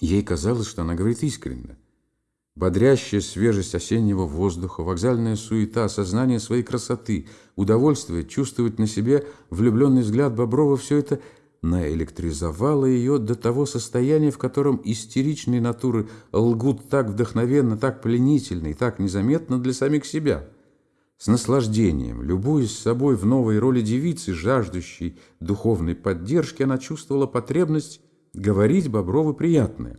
Ей казалось, что она говорит искренне. Бодрящая свежесть осеннего воздуха, вокзальная суета, сознание своей красоты, удовольствие чувствовать на себе влюбленный взгляд Боброва – все это наэлектризовало ее до того состояния, в котором истеричные натуры лгут так вдохновенно, так пленительно и так незаметно для самих себя. С наслаждением, любуясь собой в новой роли девицы, жаждущей духовной поддержки, она чувствовала потребность говорить Боброву приятное.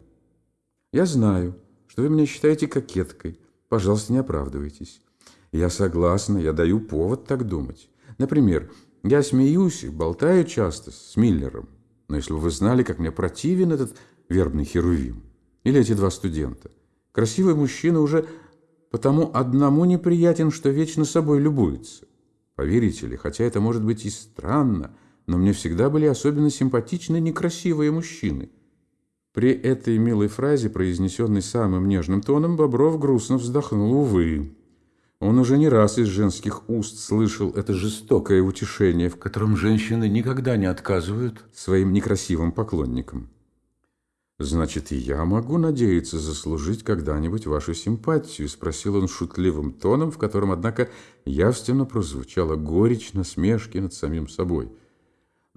«Я знаю, что вы меня считаете кокеткой. Пожалуйста, не оправдывайтесь. Я согласна, я даю повод так думать. Например, я смеюсь и болтаю часто с Миллером. Но если бы вы знали, как мне противен этот вербный херувим. Или эти два студента. Красивый мужчина уже потому одному неприятен, что вечно собой любуется. Поверите ли, хотя это может быть и странно, но мне всегда были особенно симпатичны некрасивые мужчины. При этой милой фразе, произнесенной самым нежным тоном, Бобров грустно вздохнул, увы. Он уже не раз из женских уст слышал это жестокое утешение, в котором женщины никогда не отказывают своим некрасивым поклонникам. «Значит, и я могу надеяться заслужить когда-нибудь вашу симпатию?» – спросил он шутливым тоном, в котором, однако, явственно прозвучала горечь насмешки над самим собой.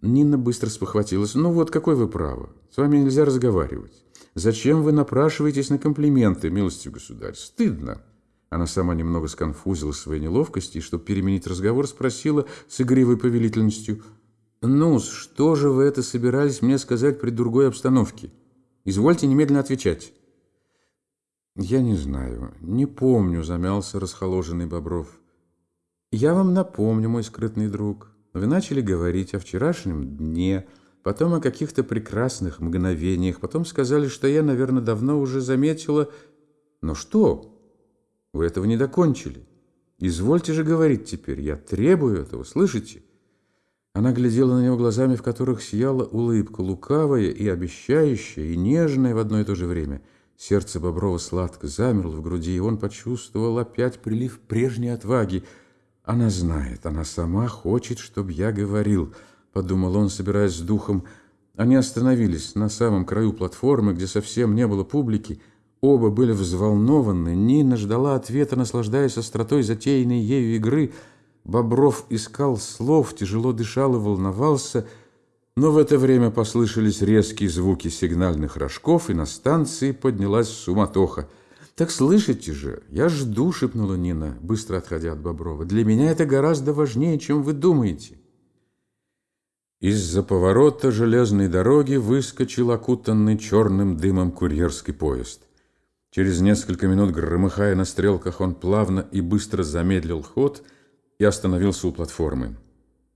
Нина быстро спохватилась. «Ну вот, какой вы право? С вами нельзя разговаривать. Зачем вы напрашиваетесь на комплименты, милостью государь? Стыдно!» Она сама немного сконфузилась своей неловкости и, чтобы переменить разговор, спросила с игривой повелительностью. «Ну, что же вы это собирались мне сказать при другой обстановке? Извольте немедленно отвечать». «Я не знаю, не помню», — замялся расхоложенный Бобров. «Я вам напомню, мой скрытный друг». Вы начали говорить о вчерашнем дне, потом о каких-то прекрасных мгновениях, потом сказали, что я, наверное, давно уже заметила... Но что? Вы этого не докончили. Извольте же говорить теперь. Я требую этого, слышите? Она глядела на него глазами, в которых сияла улыбка, лукавая и обещающая, и нежная в одно и то же время. Сердце Боброва сладко замерло в груди, и он почувствовал опять прилив прежней отваги – «Она знает, она сама хочет, чтобы я говорил», — подумал он, собираясь с духом. Они остановились на самом краю платформы, где совсем не было публики. Оба были взволнованы. Нина ждала ответа, наслаждаясь остротой затеянной ею игры. Бобров искал слов, тяжело дышал и волновался, но в это время послышались резкие звуки сигнальных рожков, и на станции поднялась суматоха — «Так слышите же, я жду», — шепнула Нина, быстро отходя от Боброва. «Для меня это гораздо важнее, чем вы думаете». Из-за поворота железной дороги выскочил окутанный черным дымом курьерский поезд. Через несколько минут, громыхая на стрелках, он плавно и быстро замедлил ход и остановился у платформы.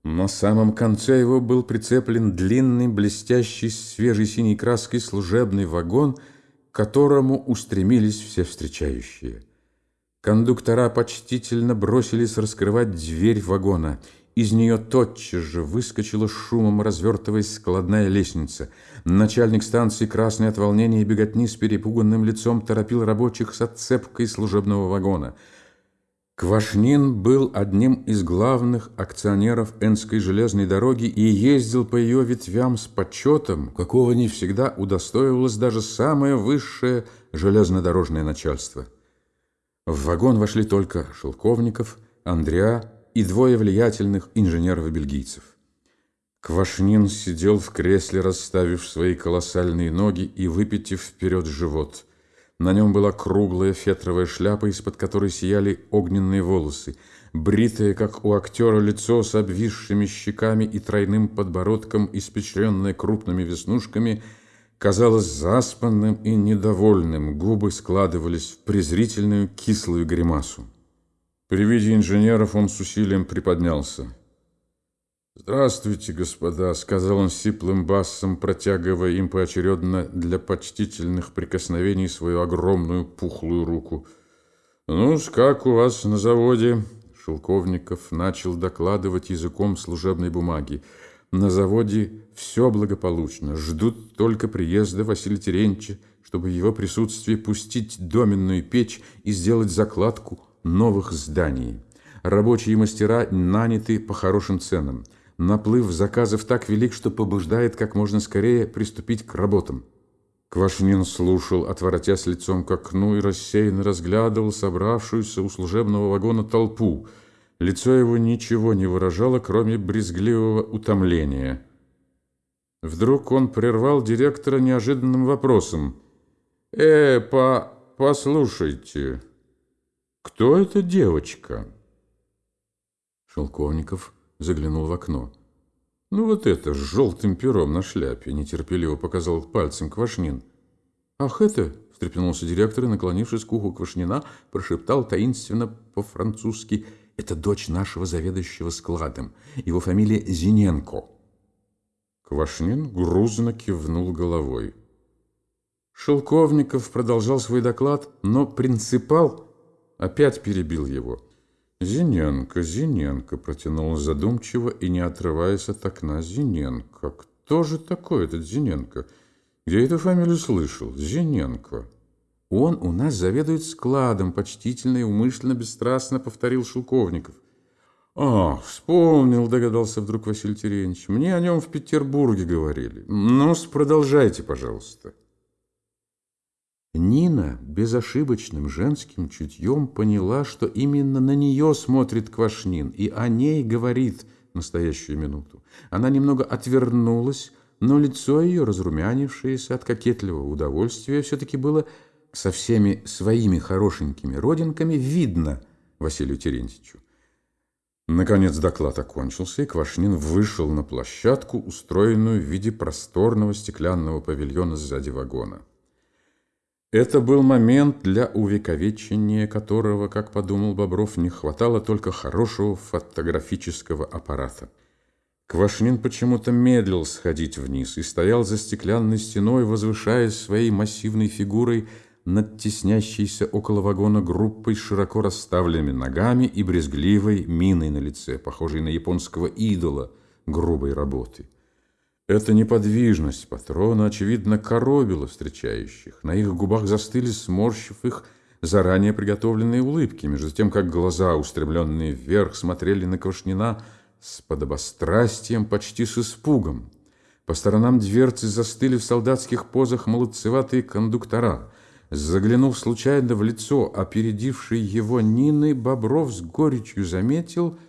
На самом конце его был прицеплен длинный, блестящий, свежей синей краской служебный вагон — которому устремились все встречающие. Кондуктора почтительно бросились раскрывать дверь вагона. Из нее тотчас же выскочила шумом, развертываясь складная лестница. Начальник станции, красный от волнения и беготни, с перепуганным лицом торопил рабочих с отцепкой служебного вагона – Квашнин был одним из главных акционеров Энской железной дороги и ездил по ее ветвям с почетом, какого не всегда удостоивалось даже самое высшее железнодорожное начальство. В вагон вошли только Шелковников, Андреа и двое влиятельных инженеров-бельгийцев. Квашнин сидел в кресле, расставив свои колоссальные ноги и выпитив вперед живот – на нем была круглая фетровая шляпа, из-под которой сияли огненные волосы, бритое, как у актера, лицо с обвисшими щеками и тройным подбородком, испечренное крупными веснушками, казалось заспанным и недовольным, губы складывались в презрительную кислую гримасу. При виде инженеров он с усилием приподнялся. «Здравствуйте, господа», — сказал он сиплым басом, протягивая им поочередно для почтительных прикосновений свою огромную пухлую руку. ну как у вас на заводе?» Шелковников начал докладывать языком служебной бумаги. «На заводе все благополучно. Ждут только приезда Василия Терентьевича, чтобы в его присутствии пустить доменную печь и сделать закладку новых зданий. Рабочие мастера наняты по хорошим ценам». Наплыв заказов так велик, что побуждает как можно скорее приступить к работам. Квашнин слушал, отворотясь лицом к окну и рассеянно разглядывал собравшуюся у служебного вагона толпу. Лицо его ничего не выражало, кроме брезгливого утомления. Вдруг он прервал директора неожиданным вопросом. «Э, по... послушайте, кто эта девочка?» Шелковников заглянул в окно. «Ну вот это, с желтым пером на шляпе», — нетерпеливо показал пальцем Квашнин. «Ах, это!» — встрепенулся директор и, наклонившись к уху Квашнина, прошептал таинственно по-французски. «Это дочь нашего заведующего складом. Его фамилия Зиненко». Квашнин грузно кивнул головой. Шелковников продолжал свой доклад, но принципал опять перебил его. «Зиненко, Зиненко», — протянул задумчиво и не отрываясь от окна. «Зиненко. Кто же такой этот Зиненко? Где эту фамилию слышал? Зиненко». «Он у нас заведует складом», — почтительно и умышленно бесстрастно повторил Шелковников. «А, вспомнил», — догадался вдруг Василий Терентьевич. «Мне о нем в Петербурге говорили. ну продолжайте, пожалуйста». Нина безошибочным женским чутьем поняла, что именно на нее смотрит Квашнин и о ней говорит настоящую минуту. Она немного отвернулась, но лицо ее, разрумянившееся от кокетливого удовольствия, все-таки было со всеми своими хорошенькими родинками видно Василию Терентьевичу. Наконец доклад окончился, и Квашнин вышел на площадку, устроенную в виде просторного стеклянного павильона сзади вагона. Это был момент, для увековечения которого, как подумал Бобров, не хватало только хорошего фотографического аппарата. Квашнин почему-то медлил сходить вниз и стоял за стеклянной стеной, возвышаясь своей массивной фигурой над теснящейся около вагона группой широко расставленными ногами и брезгливой миной на лице, похожей на японского идола грубой работы. Эта неподвижность патрона, очевидно, коробила встречающих. На их губах застыли, сморщив их, заранее приготовленные улыбки, между тем, как глаза, устремленные вверх, смотрели на Квашнина с подобострастием, почти с испугом. По сторонам дверцы застыли в солдатских позах молодцеватые кондуктора. Заглянув случайно в лицо опередившей его Нины, Бобров с горечью заметил —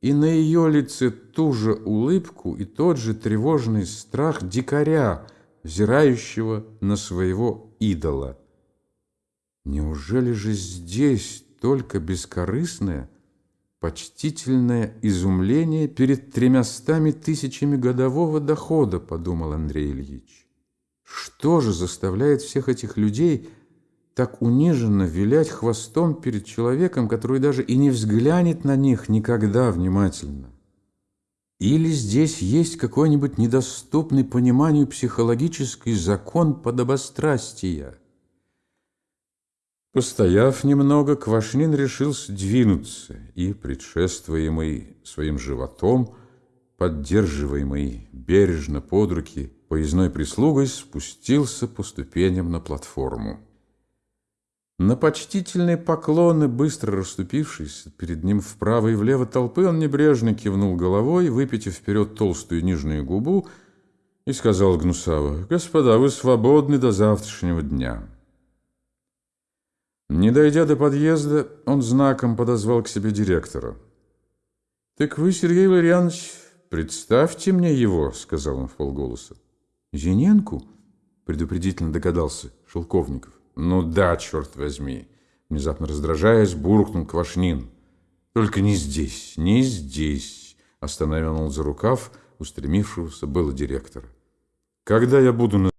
и на ее лице ту же улыбку и тот же тревожный страх дикаря, взирающего на своего идола. Неужели же здесь только бескорыстное, почтительное изумление перед тремястами тысячами годового дохода, подумал Андрей Ильич. Что же заставляет всех этих людей так униженно вилять хвостом перед человеком, который даже и не взглянет на них никогда внимательно. Или здесь есть какой-нибудь недоступный пониманию психологический закон подобострастия? Постояв немного, Квашнин решился двинуться и, предшествуемый своим животом, поддерживаемый бережно под руки поездной прислугой, спустился по ступеням на платформу. На почтительные поклоны, быстро расступившись перед ним вправо и влево толпы, он небрежно кивнул головой, выпитив вперед толстую нижнюю губу, и сказал гнусаво, «Господа, вы свободны до завтрашнего дня». Не дойдя до подъезда, он знаком подозвал к себе директора. «Так вы, Сергей Валерьянович, представьте мне его», — сказал он в полголоса. «Зиненку?» — предупредительно догадался Шелковников. «Ну да, черт возьми!» Внезапно раздражаясь, буркнул Квашнин. «Только не здесь, не здесь!» Остановил он за рукав устремившегося было директора. «Когда я буду